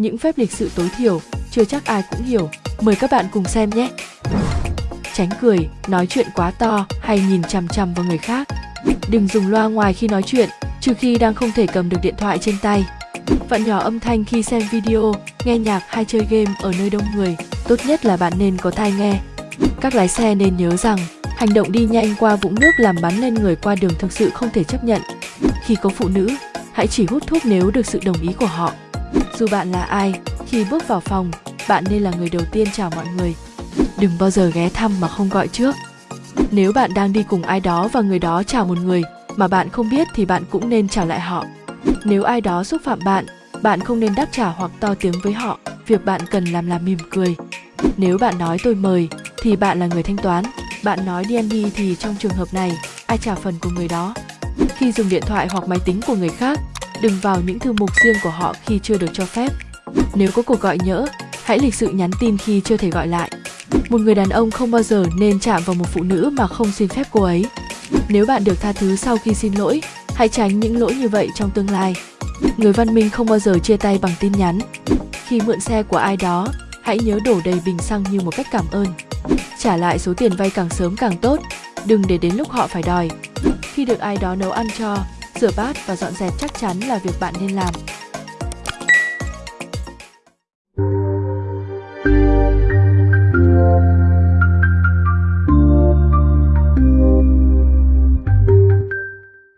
những phép lịch sự tối thiểu, chưa chắc ai cũng hiểu. Mời các bạn cùng xem nhé. Tránh cười, nói chuyện quá to hay nhìn chằm chằm vào người khác. Đừng dùng loa ngoài khi nói chuyện, trừ khi đang không thể cầm được điện thoại trên tay. Vặn nhỏ âm thanh khi xem video, nghe nhạc hay chơi game ở nơi đông người. Tốt nhất là bạn nên có tai nghe. Các lái xe nên nhớ rằng, hành động đi nhanh qua vũng nước làm bắn lên người qua đường thực sự không thể chấp nhận. Khi có phụ nữ, hãy chỉ hút thuốc nếu được sự đồng ý của họ. Dù bạn là ai, khi bước vào phòng, bạn nên là người đầu tiên chào mọi người. Đừng bao giờ ghé thăm mà không gọi trước. Nếu bạn đang đi cùng ai đó và người đó chào một người mà bạn không biết thì bạn cũng nên chào lại họ. Nếu ai đó xúc phạm bạn, bạn không nên đáp trả hoặc to tiếng với họ. Việc bạn cần làm là mỉm cười. Nếu bạn nói tôi mời thì bạn là người thanh toán. Bạn nói đi ăn đi thì trong trường hợp này, ai trả phần của người đó. Khi dùng điện thoại hoặc máy tính của người khác, đừng vào những thư mục riêng của họ khi chưa được cho phép. Nếu có cuộc gọi nhỡ, hãy lịch sự nhắn tin khi chưa thể gọi lại. Một người đàn ông không bao giờ nên chạm vào một phụ nữ mà không xin phép cô ấy. Nếu bạn được tha thứ sau khi xin lỗi, hãy tránh những lỗi như vậy trong tương lai. Người văn minh không bao giờ chia tay bằng tin nhắn. Khi mượn xe của ai đó, hãy nhớ đổ đầy bình xăng như một cách cảm ơn. Trả lại số tiền vay càng sớm càng tốt, đừng để đến lúc họ phải đòi. Khi được ai đó nấu ăn cho, rửa bát và dọn dẹp chắc chắn là việc bạn nên làm.